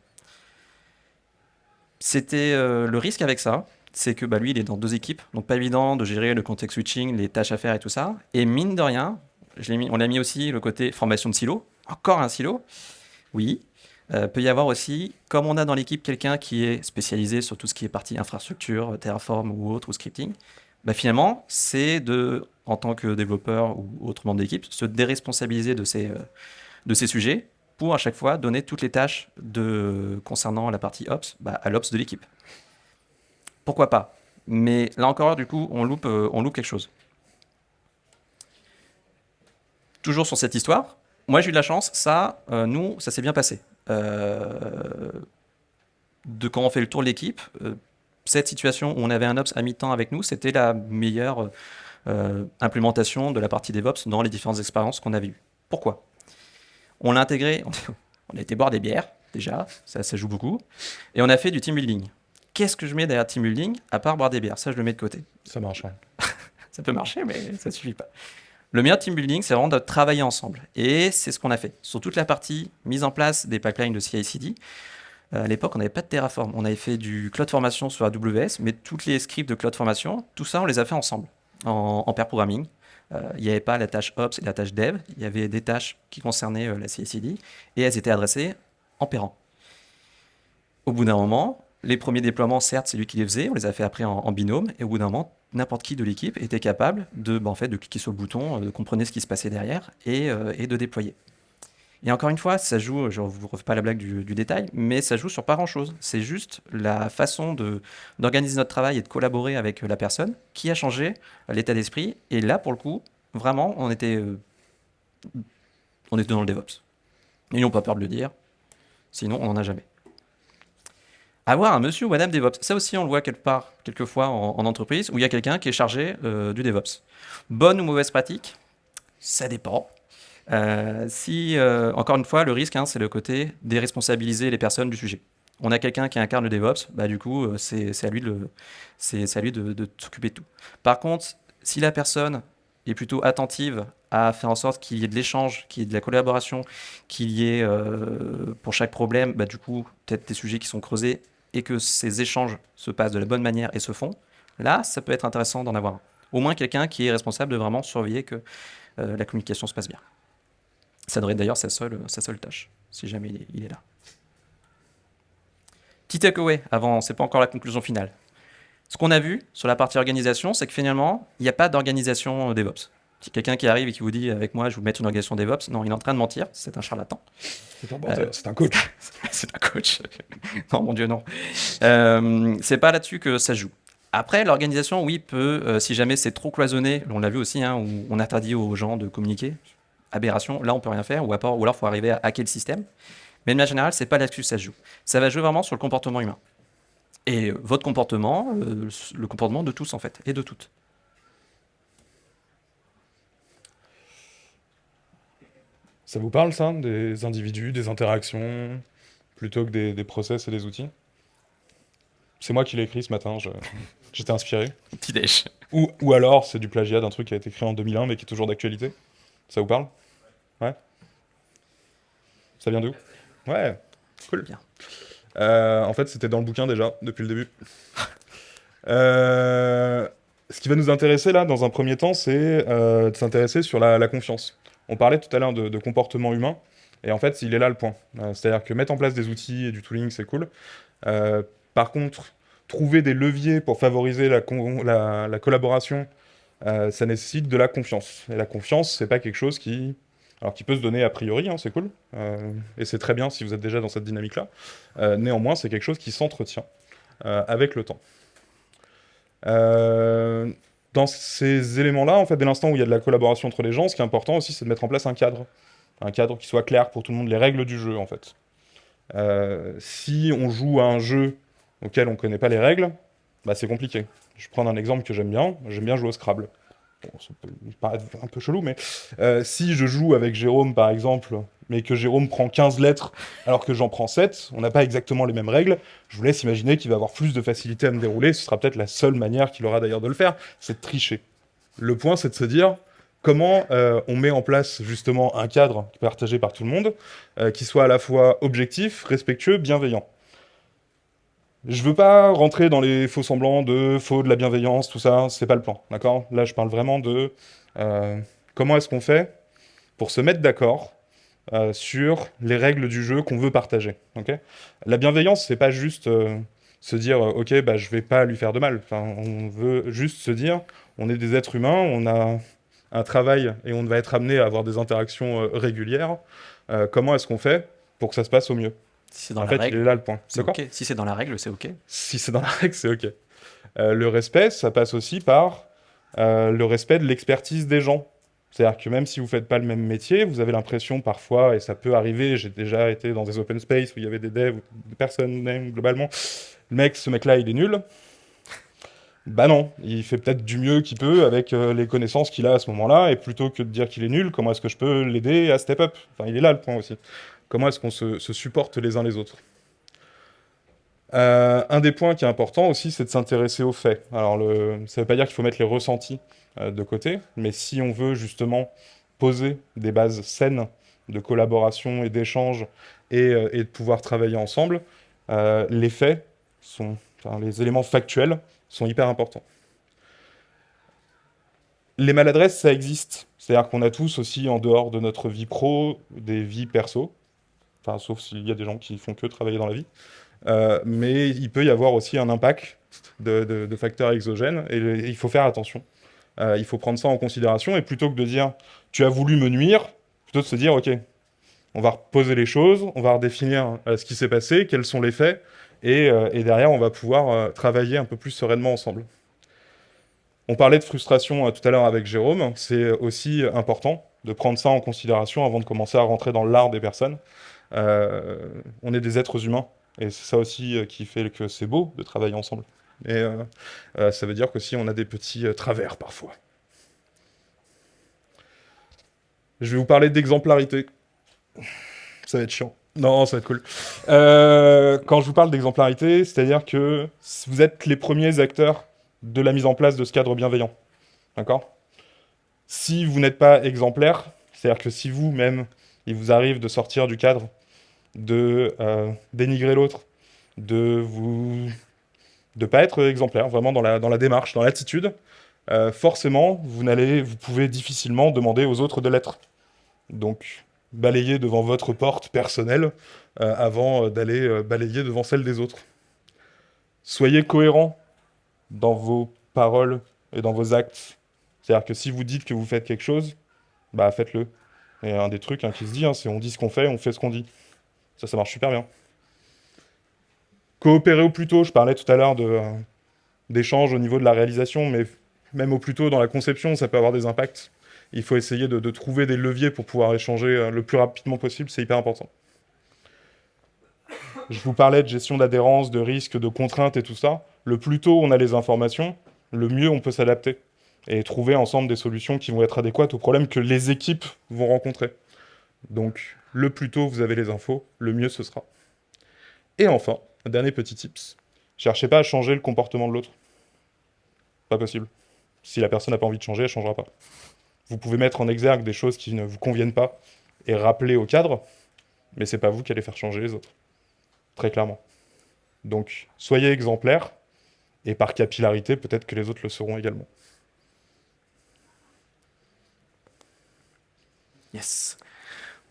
C'était le risque avec ça, c'est que bah, lui, il est dans deux équipes, donc pas évident de gérer le contexte switching, les tâches à faire et tout ça. Et mine de rien, on a mis aussi le côté formation de silo, encore un silo, oui. Euh, peut y avoir aussi, comme on a dans l'équipe quelqu'un qui est spécialisé sur tout ce qui est partie infrastructure, Terraform ou autre, ou scripting, bah, finalement, c'est de, en tant que développeur ou autre membre d'équipe, se déresponsabiliser de ces, euh, de ces sujets pour à chaque fois donner toutes les tâches de, concernant la partie Ops bah, à l'Ops de l'équipe. Pourquoi pas? Mais là encore, du coup, on loupe, euh, on loupe quelque chose. Toujours sur cette histoire, moi j'ai eu de la chance, ça, euh, nous, ça s'est bien passé. Euh, de quand on fait le tour de l'équipe, euh, cette situation où on avait un Ops à mi-temps avec nous, c'était la meilleure implémentation de la partie DevOps dans les différentes expériences qu'on avait eues. Pourquoi? On l'a intégré, on a été boire des bières, déjà, ça, ça joue beaucoup, et on a fait du team building. Qu'est-ce que je mets derrière team building à part boire des bières? Ça, je le mets de côté. Ça marche. ouais. Ça peut marcher, mais ça suffit pas. Le meilleur team building, c'est vraiment de travailler ensemble. Et c'est ce qu'on a fait. Sur toute la partie mise en place des pipelines de CI/CD, euh, à l'époque, on n'avait pas de Terraform. On avait fait du cloud formation sur AWS, mais toutes les scripts de cloud formation, tout ça, on les a fait ensemble, en, pair programming. Euh, Il n'y avait pas la tâche Ops et la tâche Dev. Il y avait des tâches qui concernaient euh, la CI/CD, et elles étaient adressées en pairant. Au bout d'un moment, les premiers déploiements, certes, c'est lui qui les faisait, on les a fait après en, binôme, et au bout d'un moment, n'importe qui de l'équipe était capable de, bah, en fait, de cliquer sur le bouton, euh, de comprendre ce qui se passait derrière et, euh, et de déployer. Et encore une fois, ça joue, je ne vous refais pas la blague du, détail, mais ça joue sur pas grand-chose. C'est juste la façon d'organiser notre travail et de collaborer avec euh, la personne qui a changé l'état d'esprit. Et là, pour le coup, vraiment, on était, on était dans le DevOps. N'ont pas peur de le dire, sinon on n'en a jamais. Avoir un monsieur ou madame DevOps, ça aussi on le voit quelque part, quelquefois en, en entreprise, où il y a quelqu'un qui est chargé euh, du DevOps. Bonne ou mauvaise pratique? Ça dépend. Euh, si, euh, encore une fois, le risque, hein, c'est le côté déresponsabiliser les personnes du sujet. On a quelqu'un qui incarne le DevOps, bah, du coup, c'est à lui de, de, de s'occuper de tout. Par contre, si la personne est plutôt attentive à faire en sorte qu'il y ait de l'échange, qu'il y ait de la collaboration, qu'il y ait euh, pour chaque problème, bah, du coup, peut-être des sujets qui sont creusés et que ces échanges se passent de la bonne manière et se font, là, ça peut être intéressant d'en avoir un. Au moins quelqu'un qui est responsable de vraiment surveiller que euh, la communication se passe bien. Ça devrait être d'ailleurs sa seule, sa seule tâche, si jamais il est, il est là. Petit takeaway, avant, c'est pas encore la conclusion finale. Ce qu'on a vu sur la partie organisation, c'est que finalement, il n'y a pas d'organisation euh, DevOps. Si quelqu'un qui arrive et qui vous dit avec moi, je vais vous mettre une organisation DevOps, non, il est en train de mentir, c'est un charlatan. C'est un, c'est un coach. c'est un coach. non, mon Dieu, non. Euh, c'est pas là-dessus que ça joue. Après, l'organisation, oui, peut, euh, si jamais c'est trop cloisonné, on l'a vu aussi, hein, où on interdit aux gens de communiquer, aberration, là on peut rien faire, ou, alors il faut arriver à hacker le système. Mais de manière générale, c'est pas là-dessus que ça joue. Ça va jouer vraiment sur le comportement humain. Et votre comportement, euh, le comportement de tous en fait, et de toutes. Ça vous parle, ça Des individus, des interactions, plutôt que des, des process et des outils? C'est moi qui l'ai écrit ce matin, j'étais inspiré. Petit. Ou, ou alors, c'est du plagiat d'un truc qui a été créé en 2001, mais qui est toujours d'actualité Ça vous parle? Ouais Ça vient d'où? Ouais, cool. Bien. Euh, en fait, c'était dans le bouquin déjà, depuis le début. Euh, ce qui va nous intéresser là, dans un premier temps, c'est euh, de s'intéresser sur la, confiance. On parlait tout à l'heure de, comportement humain, et en fait, il est là le point. C'est-à-dire que mettre en place des outils et du tooling, c'est cool. Par contre, trouver des leviers pour favoriser la, la- la collaboration, ça nécessite de la confiance. Et la confiance, c'est pas quelque chose qui, alors qui peut se donner a priori, hein, c'est cool, euh, et c'est très bien si vous êtes déjà dans cette dynamique-là. Euh, néanmoins, c'est quelque chose qui s'entretient euh, avec le temps. Dans ces éléments-là, en fait, dès l'instant où il y a de la collaboration entre les gens, ce qui est important aussi, c'est de mettre en place un cadre. Un cadre qui soit clair pour tout le monde, les règles du jeu, en fait. Si on joue à un jeu auquel on ne connaît pas les règles, bah, c'est compliqué. Je vais prendre un exemple que j'aime bien. J'aime bien jouer au Scrabble. Bon, ça peut paraître un peu chelou, mais euh, si je joue avec Jérôme, par exemple, mais que Jérôme prend 15 lettres alors que j'en prends 7, on n'a pas exactement les mêmes règles, je vous laisse imaginer qu'il va avoir plus de facilité à me dérouler. Ce sera peut-être la seule manière qu'il aura d'ailleurs de le faire, c'est de tricher. Le point, c'est de se dire comment euh, on met en place justement un cadre partagé par tout le monde, euh, qui soit à la fois objectif, respectueux, bienveillant. Je veux pas rentrer dans les faux semblants de faux, de la bienveillance, tout ça, c'est pas le plan, d'accord? Là, je parle vraiment de euh, comment est-ce qu'on fait pour se mettre d'accord euh, sur les règles du jeu qu'on veut partager, ok? La bienveillance, c'est pas juste euh, se dire, ok, bah, je vais pas lui faire de mal. On veut juste se dire, on est des êtres humains, on a un travail et on va être amené à avoir des interactions régulières. Comment est-ce qu'on fait pour que ça se passe au mieux? Si c'est dans En la fait, il règle, est là le point. c'est ok. Si c'est dans la règle, c'est ok. si c'est dans la règle, c'est OK. Euh, le respect, ça passe aussi par euh, le respect de l'expertise des gens. C'est-à-dire que même si vous faites pas le même métier, vous avez l'impression parfois, et ça peut arriver, j'ai déjà été dans des open space où il y avait des devs, ou des personnes même, globalement, le mec, ce mec-là, il est nul. Bah non, il fait peut-être du mieux qu'il peut avec euh, les connaissances qu'il a à ce moment-là, et plutôt que de dire qu'il est nul, comment est-ce que je peux l'aider à step up? Enfin, il est là le point aussi. Comment est-ce qu'on se, supporte les uns les autres euh, un des points qui est important aussi, c'est de s'intéresser aux faits. Alors, ça ne veut pas dire qu'il faut mettre les ressentis euh, de côté, mais si on veut justement poser des bases saines de collaboration et d'échange et, euh, de pouvoir travailler ensemble, les faits, sont, les éléments factuels sont hyper importants. Les maladresses, ça existe. C'est-à-dire qu'on a tous aussi, en dehors de notre vie pro, des vies perso. Sauf s'il y a des gens qui font que travailler dans la vie. Euh, mais il peut y avoir aussi un impact de, facteurs exogènes et il faut faire attention. Euh, il faut prendre ça en considération et plutôt que de dire tu as voulu me nuire, plutôt de se dire ok, on va reposer les choses, on va redéfinir euh, ce qui s'est passé, quels sont les faits et, derrière on va pouvoir travailler un peu plus sereinement ensemble. On parlait de frustration tout à l'heure avec Jérôme, c'est aussi important de prendre ça en considération avant de commencer à rentrer dans l'art des personnes. Euh, on est des êtres humains et c'est ça aussi euh, qui fait que c'est beau de travailler ensemble. Et euh, ça veut dire qu'aussi on a des petits travers parfois. Je vais vous parler d'exemplarité. Ça va être chiant. Non, ça va être cool. Quand je vous parle d'exemplarité, c'est-à-dire que vous êtes les premiers acteurs de la mise en place de ce cadre bienveillant. D'accord? Si vous n'êtes pas exemplaire, c'est-à-dire que si vous-même, il vous arrive de sortir du cadre, de euh, dénigrer l'autre, de vous de pas être exemplaire vraiment dans la, dans la démarche, dans l'attitude, euh, forcément, vous n'allez, vous pouvez difficilement demander aux autres de l'être. Donc, balayez devant votre porte personnelle euh, avant d'aller balayer devant celle des autres. Soyez cohérent dans vos paroles et dans vos actes. C'est-à-dire que si vous dites que vous faites quelque chose, bah faites-le. Et un des trucs hein, qui se dit, hein, c'est on dit ce qu'on fait, on fait ce qu'on dit. Ça, ça marche super bien. Coopérer au plus tôt, je parlais tout à l'heure euh, d'échanges au niveau de la réalisation, mais même au plus tôt dans la conception, ça peut avoir des impacts. Il faut essayer de, trouver des leviers pour pouvoir échanger euh, le plus rapidement possible, c'est hyper important. Je vous parlais de gestion d'adhérence, de risques, de contraintes et tout ça. Le plus tôt on a les informations, le mieux on peut s'adapter et trouver ensemble des solutions qui vont être adéquates aux problèmes que les équipes vont rencontrer. Donc, le plus tôt vous avez les infos, le mieux ce sera. Et enfin, un dernier petit tips. Cherchez pas à changer le comportement de l'autre. Pas possible. Si la personne n'a pas envie de changer, elle changera pas. Vous pouvez mettre en exergue des choses qui ne vous conviennent pas et rappeler au cadre, mais c'est pas vous qui allez faire changer les autres. Très clairement. Donc, soyez exemplaires Et par capillarité, peut-être que les autres le seront également. Yes.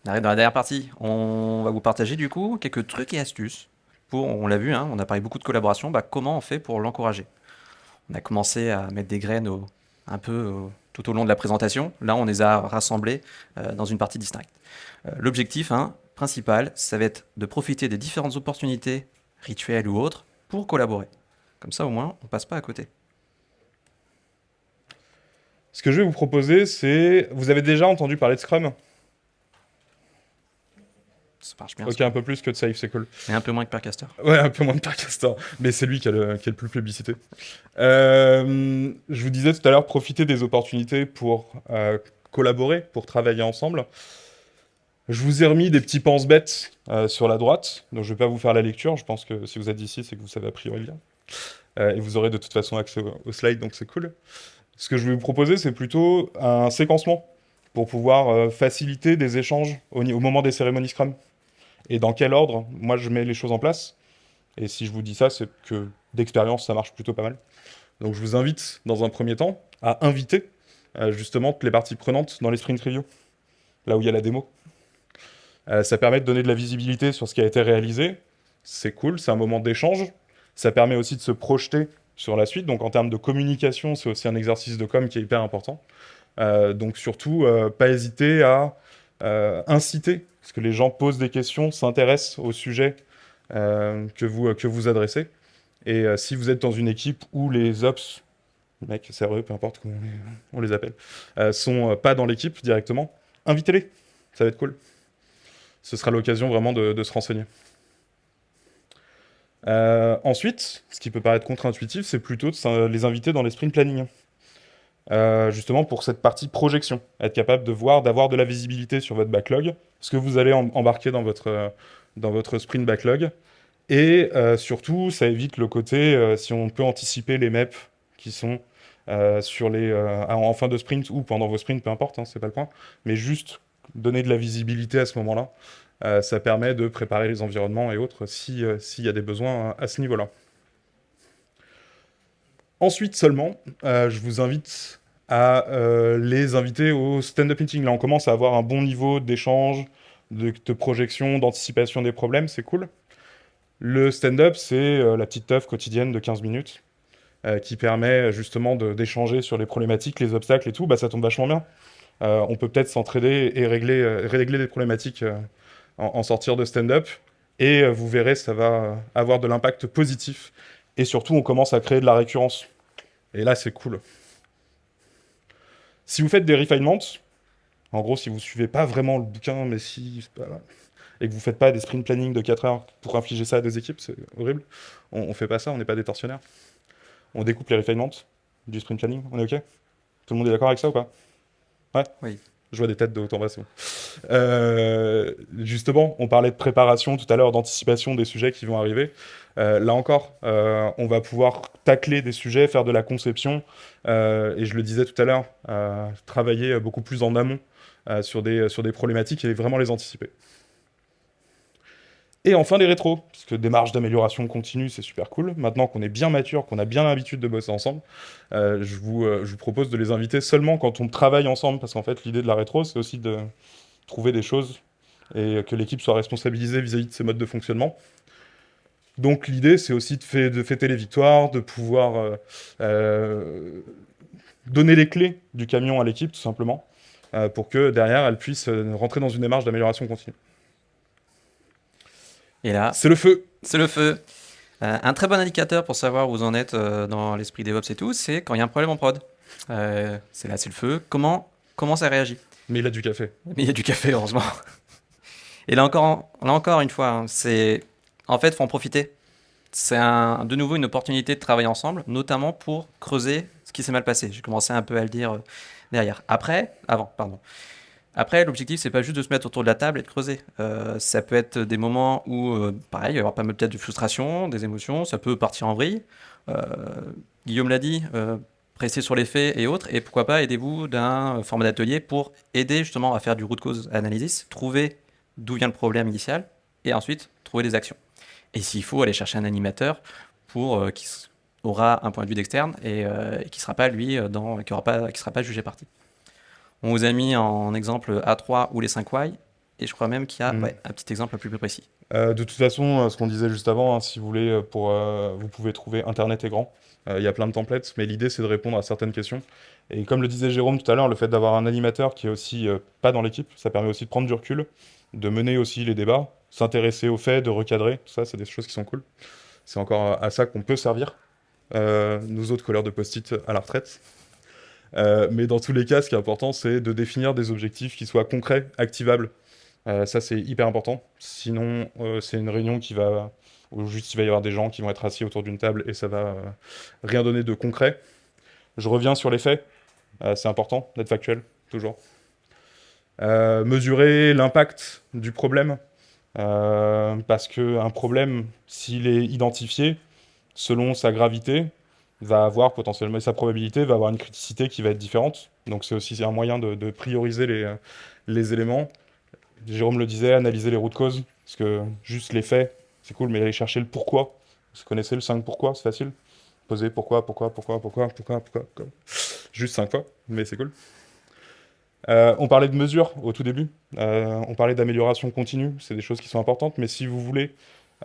On arrive dans la dernière partie. On va vous partager du coup quelques trucs et astuces on l'a vu, hein, on a parlé beaucoup de collaboration, bah, comment on fait pour l'encourager? On a commencé à mettre des graines un peu tout au long de la présentation. Là, on les a rassemblées euh, dans une partie distincte. Euh, l'objectif hein, principal, ça va être de profiter des différentes opportunités, rituelles ou autres, pour collaborer. Comme ça, au moins, on passe pas à côté. Ce que je vais vous proposer, c'est... Vous avez déjà entendu parler de Scrum? Ça marche bien. Ok, un peu plus que de Safe, c'est cool. Et un peu moins que Percaster. Ouais, un peu moins de Percaster. Mais c'est lui qui a, le, qui a le plus plébiscité. Euh, je vous disais tout à l'heure, profiter des opportunités pour euh, collaborer, pour travailler ensemble. Je vous ai remis des petits pense-bêtes euh, sur la droite, donc je ne vais pas vous faire la lecture. Je pense que si vous êtes ici, c'est que vous savez a priori bien. et vous aurez de toute façon accès aux slides, donc c'est cool. Ce que je vais vous proposer, c'est plutôt un séquencement pour pouvoir faciliter des échanges au, au moment des cérémonies Scrum et dans quel ordre moi je mets les choses en place. Et si je vous dis ça, c'est que d'expérience, ça marche plutôt pas mal. Donc je vous invite, dans un premier temps, à inviter euh, justement toutes les parties prenantes dans les sprint review, là où il y a la démo. Euh, ça permet de donner de la visibilité sur ce qui a été réalisé. C'est cool, c'est un moment d'échange. Ça permet aussi de se projeter sur la suite. Donc en termes de communication, c'est aussi un exercice de com qui est hyper important. Euh, donc surtout, pas hésiter à inciter parce que les gens posent des questions, s'intéressent au sujet euh, que, vous, que vous adressez? Et euh, si vous êtes dans une équipe où les ops, mecs, CRE, peu importe comment on les, appelle, euh, sont pas dans l'équipe directement, invitez-les, ça va être cool. Ce sera l'occasion vraiment de, de, se renseigner. ensuite, ce qui peut paraître contre-intuitif, c'est plutôt de les inviter dans les sprint planning. Euh, justement pour cette partie projection, être capable de voir, d'avoir de la visibilité sur votre backlog, ce que vous allez embarquer dans votre, dans votre sprint backlog, et euh, surtout, ça évite le côté, euh, si on peut anticiper les MEP qui sont sur les, en fin de sprint ou pendant vos sprints, peu importe, hein, c'est pas le point, mais juste donner de la visibilité à ce moment-là, ça permet de préparer les environnements et autres s'il y a des besoins à ce niveau-là. Ensuite seulement, je vous invite à euh, les inviter au stand-up meeting. Là, on commence à avoir un bon niveau d'échange, de, projection, d'anticipation des problèmes, c'est cool. Le stand-up, c'est euh, la petite œuvre quotidienne de 15 minutes euh, qui permet justement d'échanger sur les problématiques, les obstacles et tout. Bah, ça tombe vachement bien. on peut peut-être s'entraider et régler, régler des problématiques en, en, sortir de stand-up. Et vous verrez, ça va avoir de l'impact positif. Et surtout, on commence à créer de la récurrence. Et là, c'est cool. Si vous faites des refinements, en gros, si vous suivez pas vraiment le bouquin, mais si, et que vous faites pas des sprint planning de 4 heures pour infliger ça à des équipes, c'est horrible. On, ne fait pas ça, on n'est pas des tortionnaires. On découpe les refinements du sprint planning, on est OK? Tout le monde est d'accord avec ça ou pas? Ouais? Oui. Je vois des têtes de haut en. Euh, justement, on parlait de préparation tout à l'heure, d'anticipation des sujets qui vont arriver. Euh, là encore, euh, on va pouvoir tacler des sujets, faire de la conception, et je le disais tout à l'heure, travailler beaucoup plus en amont sur, des, sur des problématiques et vraiment les anticiper. Et enfin les rétros, parce que des marges d'amélioration continue, c'est super cool. Maintenant qu'on est bien mature, qu'on a bien l'habitude de bosser ensemble, euh, je, vous, euh, je, vous, propose de les inviter seulement quand on travaille ensemble, parce qu'en fait l'idée de la rétro, c'est aussi de trouver des choses et que l'équipe soit responsabilisée vis-à-vis de ses modes de fonctionnement. Donc l'idée, c'est aussi de, fêter les victoires, de pouvoir euh, donner les clés du camion à l'équipe, tout simplement, pour que derrière, elle puisse rentrer dans une démarche d'amélioration continue. Et là, c'est le feu. C'est le feu. Euh, un très bon indicateur pour savoir où vous en êtes euh, dans l'esprit DevOps et tout, c'est quand il y a un problème en prod. Euh, c'est là, c'est le feu. Comment, comment ça réagit? Mais il a du café. Mais il y a du café, heureusement. Et là encore, là encore une fois, hein, c'est en fait, faut en profiter. C'est de nouveau une opportunité de travailler ensemble, notamment pour creuser ce qui s'est mal passé. J'ai commencé un peu à le dire derrière. Après, avant, pardon. Après, l'objectif, c'est pas juste de se mettre autour de la table et de creuser. Euh, ça peut être des moments où, euh, pareil, il y avoir pas mal peut-être de frustration, des émotions, ça peut partir en vrille. Euh, Guillaume l'a dit, presser sur les faits et autres, et pourquoi pas aidez-vous d'un format d'atelier pour aider justement à faire du root cause analysis, trouver d'où vient le problème initial, et ensuite trouver des actions. Et s'il faut, aller chercher un animateur pour qui, aura un point de vue d'externe et, qui sera pas lui dans, qui aura pas, qui sera pas jugé parti. On vous a mis en exemple A3 ou les 5 Y, et je crois même qu'il y a mm. un petit exemple un peu plus précis. de toute façon, ce qu'on disait juste avant, hein, si vous voulez, pour, vous pouvez trouver Internet est grand. Il y a plein de templates, mais l'idée c'est de répondre à certaines questions. Et comme le disait Jérôme tout à l'heure, le fait d'avoir un animateur qui est aussi euh, pas dans l'équipe, ça permet aussi de prendre du recul, de mener aussi les débats, s'intéresser aux faits, de recadrer. Tout ça, c'est des choses qui sont cool. C'est encore à ça qu'on peut servir, euh, nous autres colleurs de post-it à la retraite. Euh, mais dans tous les cas, ce qui est important, c'est de définir des objectifs qui soient concrets, activables. ça, c'est hyper important. Sinon, c'est une réunion qui va... où juste il va y avoir des gens qui vont être assis autour d'une table et ça va rien donner de concret. Je reviens sur les faits. Euh, c'est important d'être factuel, toujours. Euh, mesurer l'impact du problème. Euh, parce qu'un problème, s'il est identifié, selon sa gravité, va avoir potentiellement, sa probabilité va avoir une criticité qui va être différente. Donc c'est aussi un moyen de, prioriser les, les, éléments. Jérôme le disait, analyser les routes causes, parce que juste les faits, c'est cool, mais aller chercher le pourquoi. Vous connaissez le 5 pourquoi, c'est facile. Poser pourquoi, pourquoi, pourquoi, pourquoi, pourquoi, pourquoi. pourquoi juste cinq fois, mais c'est cool. Euh, on parlait de mesures au tout début, euh, on parlait d'amélioration continue, c'est des choses qui sont importantes, mais si vous voulez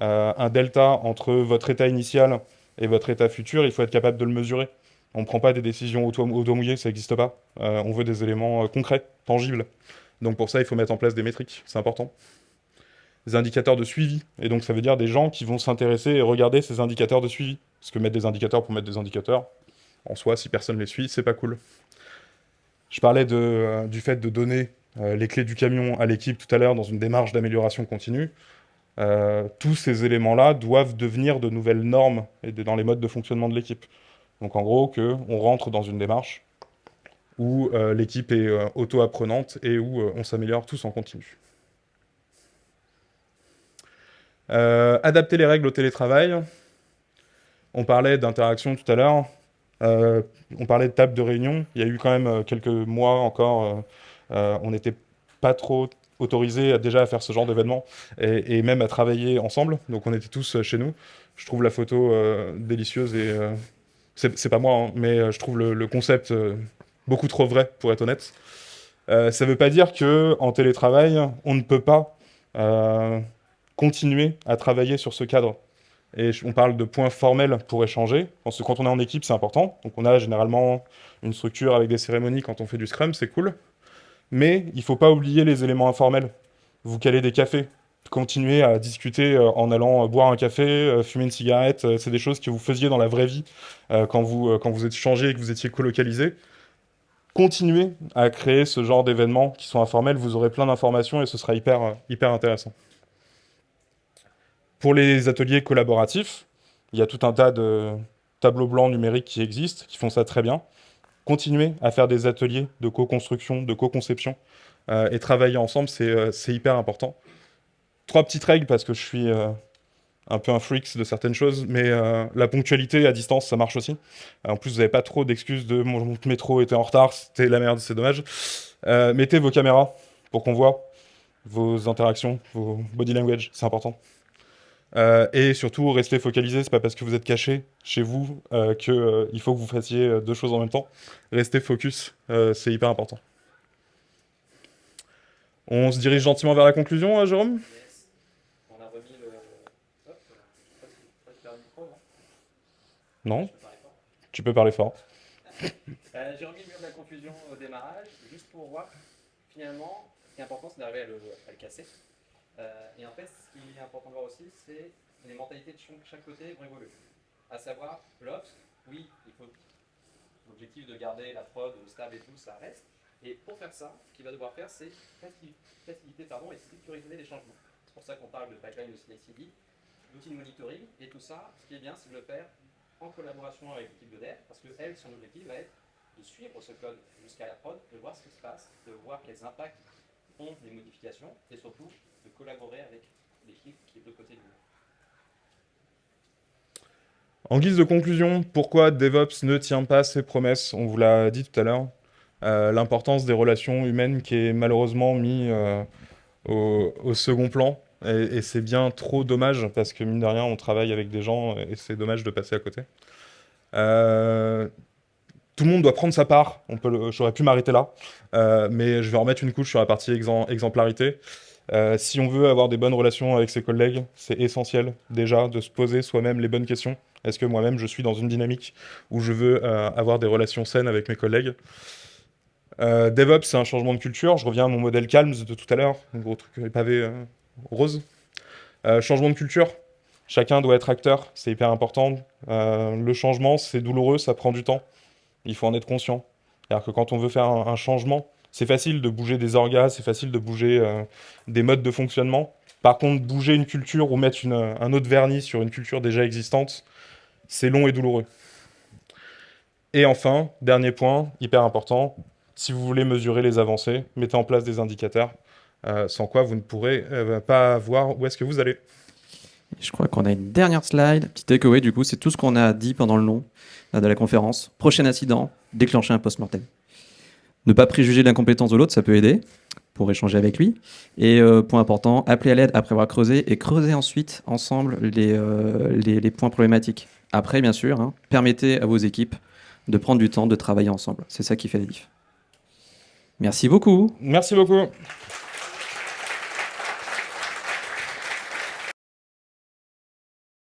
euh, un delta entre votre état initial et votre état futur, il faut être capable de le mesurer. On ne prend pas des décisions au doigt, ça n'existe pas. on veut des éléments concrets, tangibles. Donc pour ça, il faut mettre en place des métriques, c'est important. Des indicateurs de suivi, et donc ça veut dire des gens qui vont s'intéresser et regarder ces indicateurs de suivi. Parce que mettre des indicateurs pour mettre des indicateurs, en soi, si personne les suit, c'est pas cool. Je parlais euh, du fait de donner euh, les clés du camion à l'équipe tout à l'heure dans une démarche d'amélioration continue. Euh, tous ces éléments-là doivent devenir de nouvelles normes et dans les modes de fonctionnement de l'équipe. Donc en gros, qu'on rentre dans une démarche où l'équipe est auto-apprenante et où on s'améliore tous en continu. adapter les règles au télétravail. On parlait d'interaction tout à l'heure. Euh, on parlait de table de réunion. Il y a eu quand même euh, quelques mois encore, euh, on n'était pas trop autorisé déjà à faire ce genre d'événement et, même à travailler ensemble. Donc on était tous chez nous. Je trouve la photo délicieuse et c'est pas moi, hein, mais je trouve le, concept beaucoup trop vrai pour être honnête. ça ne veut pas dire que en télétravail, on ne peut pas continuer à travailler sur ce cadre et on parle de points formels pour échanger. Parce que quand on est en équipe, c'est important. Donc on a généralement une structure avec des cérémonies quand on fait du Scrum, c'est cool. Mais il ne faut pas oublier les éléments informels. Vous calez des cafés, continuez à discuter euh, en allant euh, boire un café, euh, fumer une cigarette, c'est des choses que vous faisiez dans la vraie vie quand vous, quand êtes changé et que vous étiez colocalisé. Continuez à créer ce genre d'événements qui sont informels, vous aurez plein d'informations et ce sera hyper, hyper intéressant. Pour les ateliers collaboratifs, il y a tout un tas de tableaux blancs numériques qui existent, qui font ça très bien. Continuez à faire des ateliers de co-construction, de co-conception, euh, et travailler ensemble, euh, c'est hyper important. Trois petites règles, parce que je suis euh, un peu un freak de certaines choses, mais la ponctualité à distance, ça marche aussi. en plus, vous n'avez pas trop d'excuses de mon métro était en retard, c'était la merde, c'est dommage. mettez vos caméras pour qu'on voit vos interactions, vos body language, c'est important. Euh, et surtout, restez focalisé, c'est pas parce que vous êtes caché chez vous euh, qu'il euh, faut que vous fassiez deux choses en même temps. Restez focus, c'est hyper important. On se dirige gentiment vers la conclusion, Jérôme? On a remis le... Hop, non? Non Tu peux parler fort. J'ai remis le mur de la confusion au démarrage, juste pour voir, finalement, ce qui est important, c'est d'arriver à le casser. Euh, et en fait, ce qui est important de voir aussi, c'est les mentalités de chaque côté vont évoluer. À savoir, l'Ops, oui, il faut l'objectif de garder la prod stable et tout, ça reste. Et pour faire ça, ce qu'il va devoir faire, c'est faciliter pardon, et sécuriser les changements. C'est pour ça qu'on parle de pipeline de CI/CD, d'outils de monitoring, et tout ça, ce qui est bien, c'est de le faire en collaboration avec l'équipe de dev, parce que elle, son objectif va être de suivre ce code jusqu'à la prod, de voir ce qui se passe, de voir quels impacts ont des modifications, et surtout de collaborer avec l'équipe qui est de côté. En guise de conclusion, pourquoi DevOps ne tient pas ses promesses? On vous l'a dit tout à l'heure. Euh, l'importance des relations humaines qui est malheureusement mise euh, au, second plan. Et, c'est bien trop dommage parce que mine de rien, on travaille avec des gens et c'est dommage de passer à côté. Euh, tout le monde doit prendre sa part. J'aurais pu m'arrêter là, mais je vais remettre une couche sur la partie exemplarité. Euh, si on veut avoir des bonnes relations avec ses collègues, c'est essentiel déjà de se poser soi-même les bonnes questions. Est-ce que moi-même je suis dans une dynamique où je veux avoir des relations saines avec mes collègues? DevOps, c'est un changement de culture. Je reviens à mon modèle Calms de tout à l'heure, un gros truc pavé rose. changement de culture, Chacun doit être acteur, c'est hyper important. Euh, le changement, c'est douloureux, ça prend du temps. Il faut en être conscient. C'est-à-dire que quand on veut faire un, changement, c'est facile de bouger des orgas, c'est facile de bouger euh, des modes de fonctionnement. Par contre, bouger une culture ou mettre un autre vernis sur une culture déjà existante, c'est long et douloureux. Et enfin, dernier point, hyper important, si vous voulez mesurer les avancées, mettez en place des indicateurs, euh, sans quoi vous ne pourrez pas voir où est-ce que vous allez. Je crois qu'on a une dernière slide. Petit takeaway, du coup, c'est tout ce qu'on a dit pendant le long euh, de la conférence. Prochain incident, déclencher un post-mortem. Ne pas préjuger l'incompétence de l'autre, ça peut aider pour échanger avec lui. Et euh, point important, appeler à l'aide après avoir creusé et creuser ensuite ensemble les, euh, points problématiques. Après, bien sûr, hein, permettez à vos équipes de prendre du temps de travailler ensemble. C'est ça qui fait la diff. Merci beaucoup. Merci beaucoup.